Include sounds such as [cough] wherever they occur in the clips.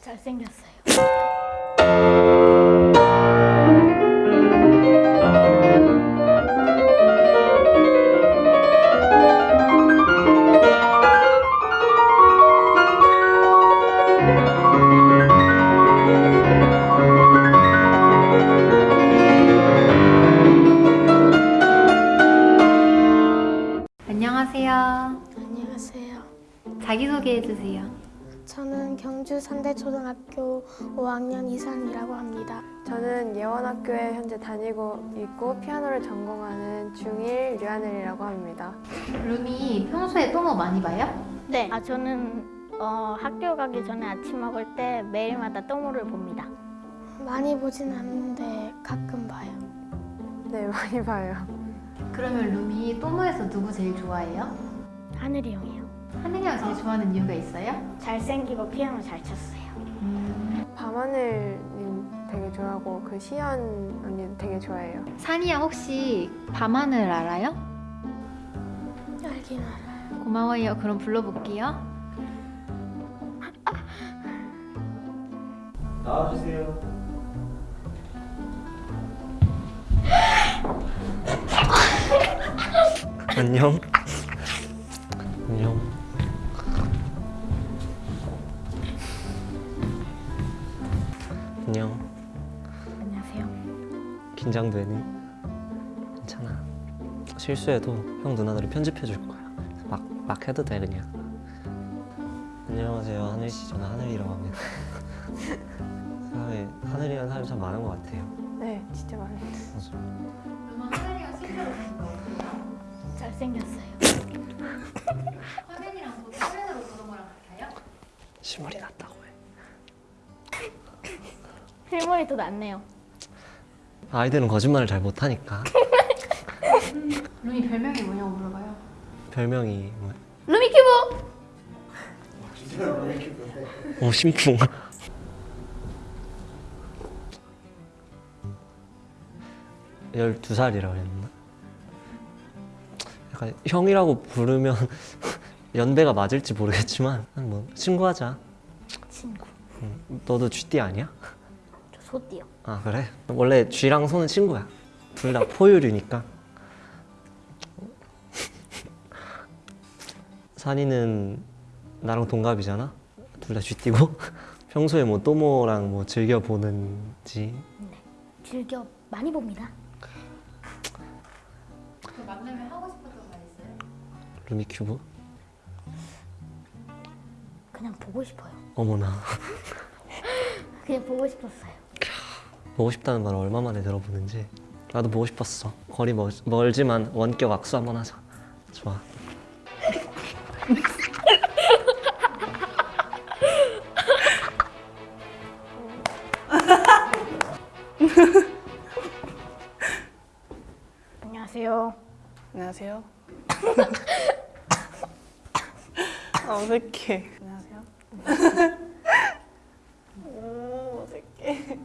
잘생겼어요. 안녕하세요. 안녕하세요. 자기소개해 주세요. 저는 경주 산대초등학교 5학년 이산이라고 합니다. 저는 예원학교에 현재 다니고 있고 피아노를 전공하는 중1 류하늘이라고 합니다. 룸이 평소에 똥을 많이 봐요? 네. 아 저는 어, 학교 가기 전에 아침 먹을 때 매일마다 똥물을 봅니다. 많이 보진 않는데 가끔 봐요. 네, 많이 봐요. 그러면 룸이 또모에서 누구 제일 좋아해요? 하늘이 형이요. 하늘이 형 제일 좋아하는 이유가 있어요? 잘생기고 피아노 잘 쳤어요. 밤하늘님 되게 좋아하고 그 시연 언니도 되게 좋아해요. 산이야 혹시 밤하늘 알아요? 알긴 알아요. 고마워요. 그럼 불러볼게요. 나와주세요. 안녕. 안녕. 긴장되니? 괜찮아. 실수해도 형 누나들이 편집해 줄 거야. 막, 막 해도 돼 그냥. 안녕하세요 하늘 씨 저는 하늘이라고 합니다. [laughs] 사람에 하늘이라는 사람이 참 많은 것 같아요. 네, 진짜 많아요. 맞아. [laughs] 하늘이랑 실제로 보는 거 잘생겼어요. 화면이랑 보고 화면으로 보는 거랑 같아요? 실물이 낫다고 해. 실물이 더 낫네요. 아이들은 거짓말을 잘 못하니까. [laughs] 룸이 별명이 뭐냐고 물어봐요. 별명이 뭐야? 루미큐브! 어 심쿵. 열두 살이라 그랬나? 약간 형이라고 부르면 [laughs] 연배가 맞을지 모르겠지만 뭐 친구하자. 친구. 응. 너도 쥐띠 아니야? 저 소띠요. 아 그래? 원래 쥐랑 소는 친구야. 둘 다 포유류니까. [laughs] 산이는 나랑 동갑이잖아. 둘 다 쥐띠고 [laughs] 평소에 뭐 또모랑 뭐 즐겨 보는지 즐겨 많이 봅니다. 그 만나면 하고 싶었던 말 있어요? 루미큐브. 그냥 보고 싶어요. 어머나 그냥 보고 싶었어요. 보고 싶다는 말 얼마 만에 들어보는지 나도 보고 싶었어. 거리 멀, 멀지만 원격 악수 한번 하자. 좋아. 안녕하세요. 안녕하세요. [laughs] 아, 어색해. 안녕하세요. [laughs] 오, 어색해.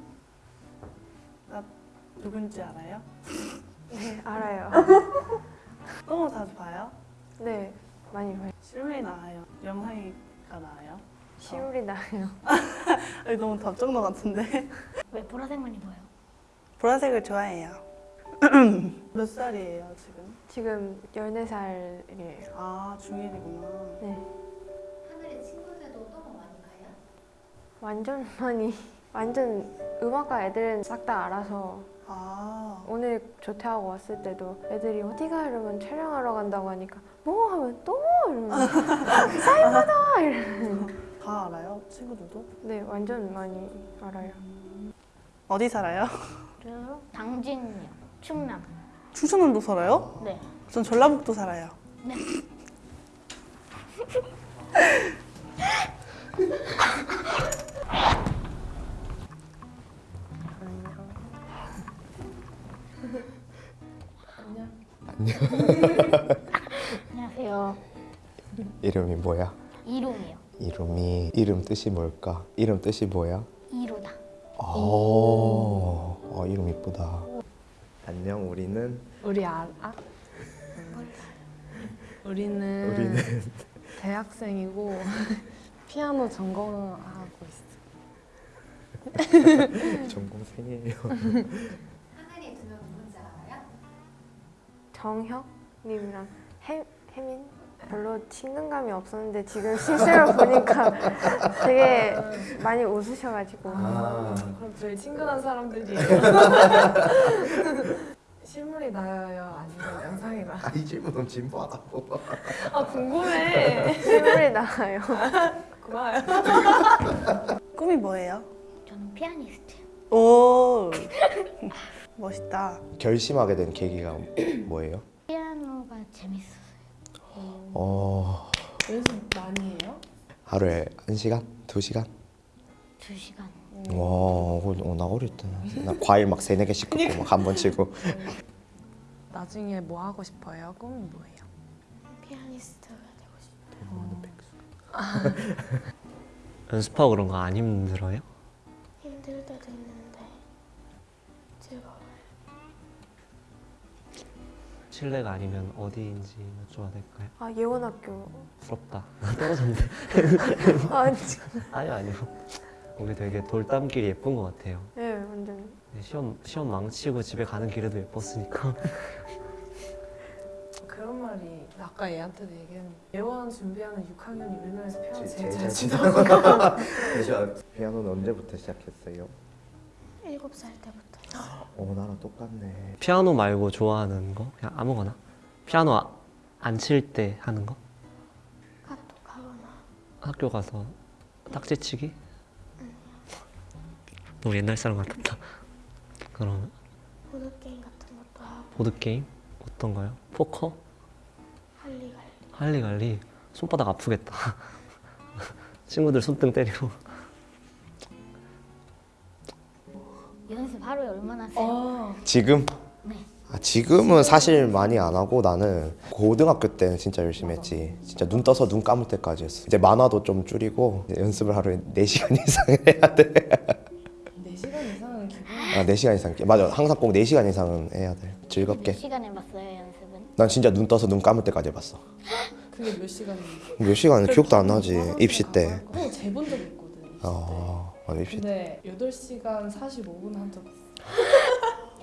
나 누군지 알아요? 네, 알아요. [laughs] 너무 자주 봐요? 네, 많이 봐요. 실물이 나와요? 영상이가 나와요? 시울이 나요. 아니, 너무 답정너 같은데? 왜 보라색만 입어요? 보라색을 좋아해요. [clears throat] 몇 살이에요, 지금? 지금 14살이에요. 아, 중1이구나. 네, 하늘이 친구들도 똥을 많이 봐요? 완전 많이, 완전 음악과 애들은 싹 다 알아서 아, 오늘 조퇴하고 왔을 때도 애들이 어디가 이러면 촬영하러 간다고 하니까 뭐 하면 또 이러면 [laughs] 사이버다 이러면 다 알아요? 친구들도? 네 완전 많이 알아요 어디 살아요? 저요? 당진이요. 충남. 충청남도 살아요? 네. 전 전라북도 살아요. 네. [laughs] 안녕하세요. 이름이 뭐야? 이룸이요. 이름이 이름 뜻이 뭘까? 이름 뜻이 뭐야? 이루다. 오, 어, 이름 이쁘다. 안녕, 우리는 우리 알아? 우리는, 우리는 대학생이고 [laughs] 피아노 전공하고 있어. [laughs] 전공생이에요. [laughs] 정혁님이랑 혜, 혜민 별로 친근감이 없었는데 지금 실제로 보니까 [laughs] 되게 많이 웃으셔가지고 그럼 제일 친근한 사람들이 [laughs] 실물이 나요 아니면 영상이 나? 아 이 질문은 진부하다고. 아 궁금해. [laughs] 실물이 나와요. 고마워요. 꿈이 뭐예요? 저는 피아니스트. 오 멋있다. 결심하게 된 계기가 뭐예요? 피아노가 재밌었어요. 어 연습 많이 해요? 하루에 한 시간, 두 시간. 두 시간. 와, 어, 나 어릴 때나 과일 막 세네 개씩 긋고 막 한 번 치고. [laughs] 나중에 뭐 하고 싶어요? 꿈이 뭐예요? 피아니스트가 되고 싶어요. [laughs] 연습하고 그런 거 안 힘들어요? 힘들 때도 있는 실례가 아니면 어디인지 여쭤봐도 될까요? 아 예원학교. 부럽다. [laughs] 떨어졌네. 아 진짜. 아니요 아니요. 거기 되게 돌담길이 예쁜 것 같아요. 네 완전. 네, 시험 시험 망치고 집에 가는 길에도 예뻤으니까. [laughs] 그런 말이 아까 얘한테도 얘기했는데 예원 준비하는 6학년이 우리나라에서 피아노 제- 제일 제일 잘잘 치더라고. 진짜 피아노는 언제부터 시작했어요? 일곱 살 때부터. 어, 나랑 똑같네. 피아노 말고 좋아하는 거 그냥 아무거나. 피아노 안칠 때 하는 거? 카톡 하거나 학교 가서 딱지치기? 너무 옛날 사람 같았다. 그럼 보드 게임 같은 것도 하고 보드 게임 어떤 거요? 포커? 할리갈리. 할리갈리 손바닥 아프겠다. [laughs] 친구들 손등 때리고. 하루에 얼마나 해요? 어, 지금? 네. 아, 지금은 사실 많이 안 하고 나는 고등학교 때는 진짜 열심히 했지. 진짜 눈 떠서 눈 감을 때까지 했어. 이제 만화도 좀 줄이고 이제 연습을 하루에 4시간 [laughs] 이상 해야 돼. 4시간 이상은. 아, 4시간 이상. 맞아. 항상 꼭 4시간 이상은 해야 돼. 즐겁게. 몇 시간 해봤어요 연습은? 난 진짜 눈 떠서 눈 감을 때까지 해봤어. 그게 몇 시간인데? 몇 시간은 기억도 안 나지. 입시 때. 어, 재본 적 있거든. 어, 때. 근데 8시간 45분 한적 있어.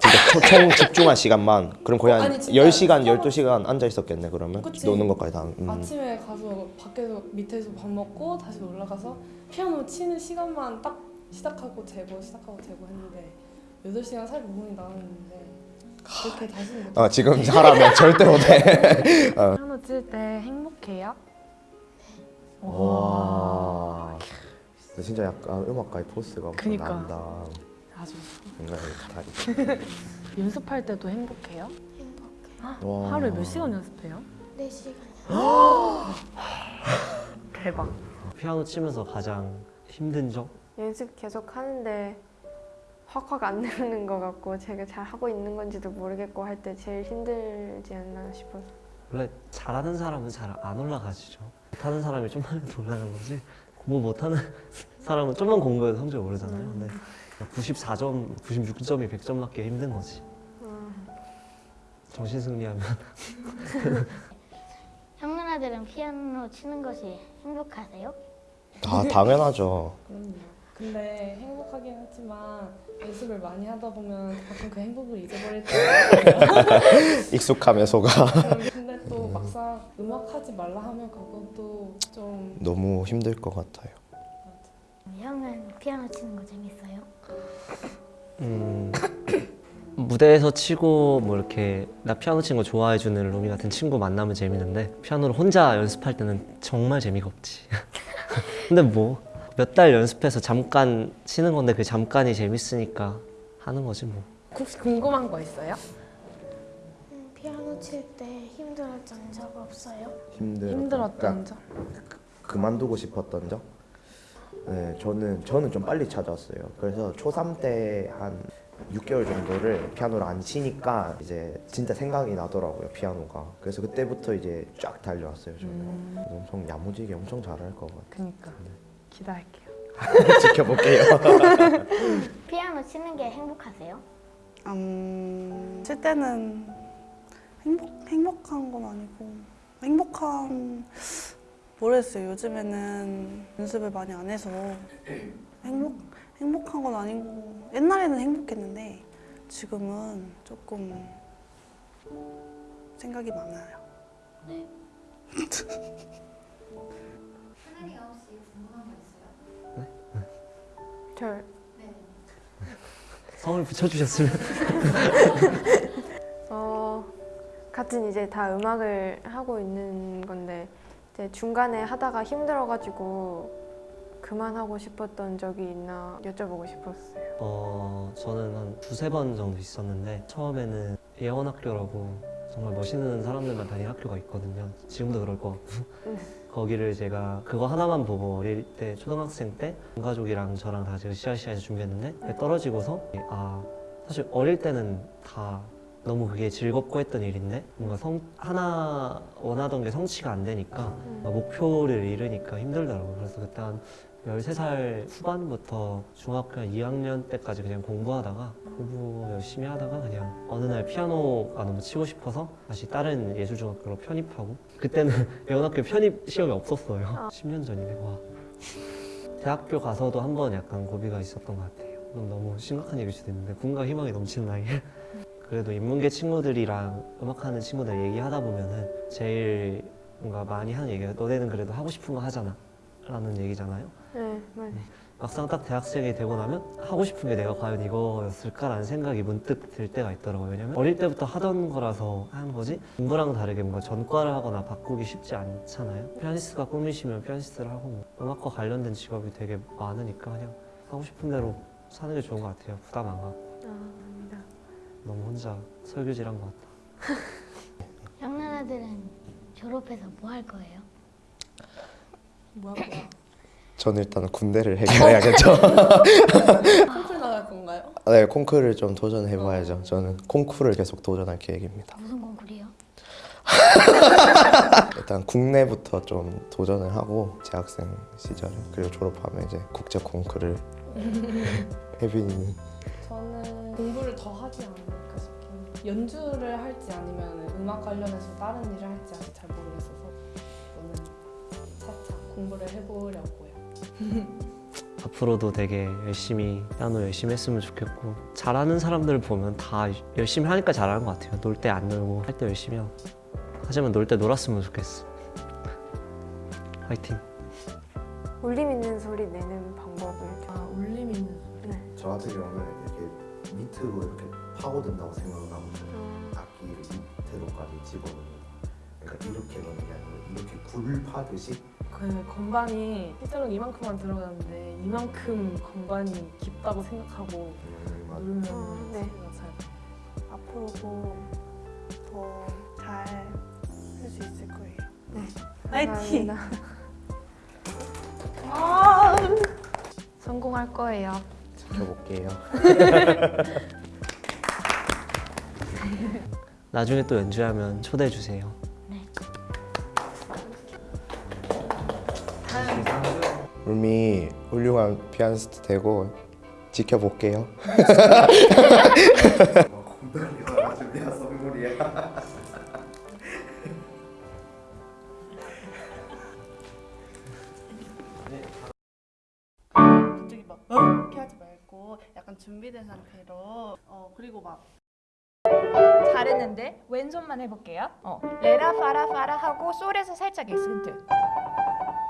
진짜 총, 총 집중한 시간만. 그럼 거의 한 아니, 진짜 10시간, 서로- 12시간 앉아 있었겠네, 그러면. 그치. 노는 것까지 다. 음. 아침에 가서 밖에서 밑에서 밥 먹고 다시 올라가서 피아노 치는 시간만 딱 시작하고 재고 시작하고 재고 했는데 8시간 45분이 나왔는데 그렇게 다시는 못 [laughs] 어, 지금 하라면 절대 못해. 피아노 칠 때 행복해요? 와. 진짜 약간 음악가의 포스가 그니까. 난다. 아주 뭔가. [laughs] 연습할 때도 행복해요? 행복해. 와. 하루에 몇 시간 연습해요? 네 시간. [gasps] 대박 피아노 치면서 가장 힘든 점? 연습 계속 하는데 확확 안 되는 것 같고 제가 잘 하고 있는 건지도 모르겠고 할 때 제일 힘들지 않나 싶어서. 원래 잘하는 사람은 잘 안 올라가지죠. 못하는 사람이 좀만 올라가는 거지. 공부 못하는 [laughs] 사람은 좀만 공부해도 성적이 오르잖아요. 근데 94점, 96점이 100점 맞기 힘든 거지. 음. 정신 승리하면 [laughs] 형 누나들은 피아노 치는 것이 행복하세요? 아, 당연하죠. 그럼요 근데 행복하긴 하지만 연습을 많이 하다 보면 가끔 그 행복을 잊어버릴 때 [laughs] 익숙함에 속아. 근데 또 막상 음악 하지 말라 하면 그것도 좀 너무 힘들 것 같아요. 형은 피아노 치는 거 재밌어요? 음, [coughs] 무대에서 치고 뭐 이렇게 나 피아노 치는 거 좋아해 주는 루미 같은 친구 만나면 재밌는데 피아노를 혼자 연습할 때는 정말 재미가 없지. [laughs] 근데 뭐 몇 달 연습해서 잠깐 치는 건데 그 잠깐이 재밌으니까 하는 거지 뭐. 혹시 궁금한 거 있어요? 음, 피아노 칠 때 힘들었던 적 없어요? 힘들. 힘들었던 점? 그만두고 싶었던 점? 네, 저는 저는 좀 빨리 찾았어요. 그래서 초3 때 한 6개월 정도를 피아노를 안 치니까 이제 진짜 생각이 나더라고요, 피아노가. 그래서 그때부터 이제 쫙 달려왔어요, 저는. 음. 엄청 야무지게 엄청 잘할 것 같아요. 그니까 기대할게요 [laughs] 지켜볼게요. [laughs] 피아노 치는 게 행복하세요? 음, 칠 때는 행복, 행복한 건 아니고 행복한 모르겠어요. 요즘에는 연습을 많이 안 해서 행복 행복한 건 아니고 옛날에는 행복했는데 지금은 조금 생각이 많아요. 하늘이가 혹시 궁금한 거 있어요? 절 성을 붙여주셨으면. [laughs] 어, 같은 이제 다 음악을 하고 있는 건데 이제 중간에 하다가 힘들어가지고 그만하고 싶었던 적이 있나 여쭤보고 싶었어요. 어, 저는 한 두세 번 정도 있었는데 처음에는 예원학교라고 정말 멋있는 사람들만 다니는 학교가 있거든요. 지금도 그럴 것 같고 거기를 제가 그거 하나만 보고 어릴 때 초등학생 때 가족이랑 저랑 다 지금 시아시아에서 준비했는데 떨어지고서 아 사실 어릴 때는 다 너무 그게 즐겁고 했던 일인데 뭔가 성 하나 원하던 게 성취가 안 되니까 뭔가 목표를 잃으니까 힘들더라고요. 그래서 그때 한 13살 후반부터 중학교 한 2학년 때까지 그냥 공부하다가 공부 열심히 하다가 그냥 어느 날 피아노가 너무 치고 싶어서 다시 다른 예술중학교로 편입하고 그때는 [laughs] 예원학교 편입 시험이 없었어요. 10년 전이네. 와. 대학교 가서도 한 번 약간 고비가 있었던 것 같아요. 너무 심각한 얘기일 수도 있는데 꿈과 희망이 넘치는 나이 그래도 인문계 친구들이랑 음악하는 친구들 얘기하다 보면은 제일 뭔가 많이 하는 얘기가 너네는 그래도 하고 싶은 거 하잖아. 라는 얘기잖아요. 네, 맞아요. 막상 딱 대학생이 되고 나면 하고 싶은 게 내가 과연 이거였을까라는 생각이 문득 들 때가 있더라고요. 왜냐면 어릴 때부터 하던 거라서 하는 거지 공부랑 다르게 뭔가 전과를 하거나 바꾸기 쉽지 않잖아요. 피아니스트가 꿈이시면 피아니스트를 하고 뭐 음악과 관련된 직업이 되게 많으니까 그냥 하고 싶은 대로 사는 게 좋은 것 같아요. 부담 안 갖고 아, 아닙니다. 너무 혼자 설교질한 것 같다. [laughs] 장난아들은 졸업해서 뭐 할 거예요? 뭐 할 거야? 전 일단 군대를 [laughs] 해결해야겠죠. 콩쿨 나갈 건가요? 네, 콩쿠르를 좀 도전해봐야죠. 저는 콩쿠르를 계속 도전할 계획입니다. 무슨 콩쿨이요? [laughs] 일단 국내부터 좀 도전을 하고 재학생 시절 그리고 졸업하면 이제 국제 콩쿠르를 혜빈이는 [laughs] 저는 공부를 더 하지 않을까 싶긴. 연주를 할지 아니면 음악 관련해서 다른 일을 할지 아직 잘 모르겠어서 저는 차차 공부를 해보려고요. [laughs] 앞으로도 되게 열심히 피아노 열심히 했으면 좋겠고 잘하는 사람들을 보면 다 열심히 하니까 잘하는 것 같아요. 놀 때 안 놀고 할 때 열심히 하고 하지만 놀 때 놀았으면 좋겠어. 화이팅. 울림 있는 소리 내는 방법을 좀아 울림 있는 소리. 저 같은 경우는 이렇게 밑으로 이렇게 파고든다고 생각을 하고 음, 악기를 밑으로까지 집어넣는 그러니까 이렇게 넣는 게 아니고 이렇게 굴 파듯이 그 건반이 실제로는 이만큼만 들어가는데 이만큼 건반이 깊다고 생각하고 음, 맞- 누르면 어, 네. 소리가 잘 앞으로도 더잘할수 있을 거예요. 네. 화이팅! 감사합니다. 아! 성공할 거예요. 지켜볼게요. [laughs] 나중에 또 연주하면 초대해 주세요. 울미 훌륭한 피아니스트 되고 지켜볼게요. 갑자기 막 어? 이렇게 하지 말고 약간 준비된 상태로 어 그리고 막 잘했는데 왼손만 해볼게요. 어, 레라 파라 파라 하고 솔에서 살짝 에센트.